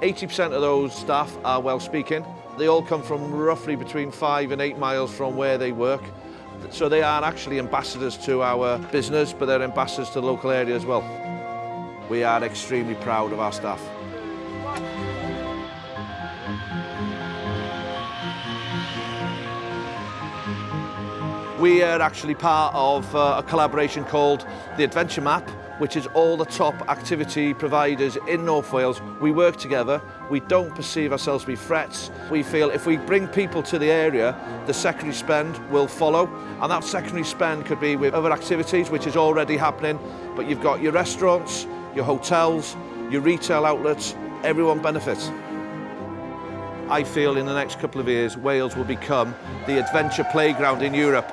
80% of those staff are well speaking. They all come from roughly between five and eight miles from where they work. So they are actually ambassadors to our business, but they're ambassadors to the local area as well. We are extremely proud of our staff. We are actually part of uh, a collaboration called the Adventure Map, which is all the top activity providers in North Wales. We work together, we don't perceive ourselves to be threats. We feel if we bring people to the area, the secondary spend will follow. And that secondary spend could be with other activities, which is already happening, but you've got your restaurants, your hotels, your retail outlets, everyone benefits. I feel in the next couple of years, Wales will become the adventure playground in Europe.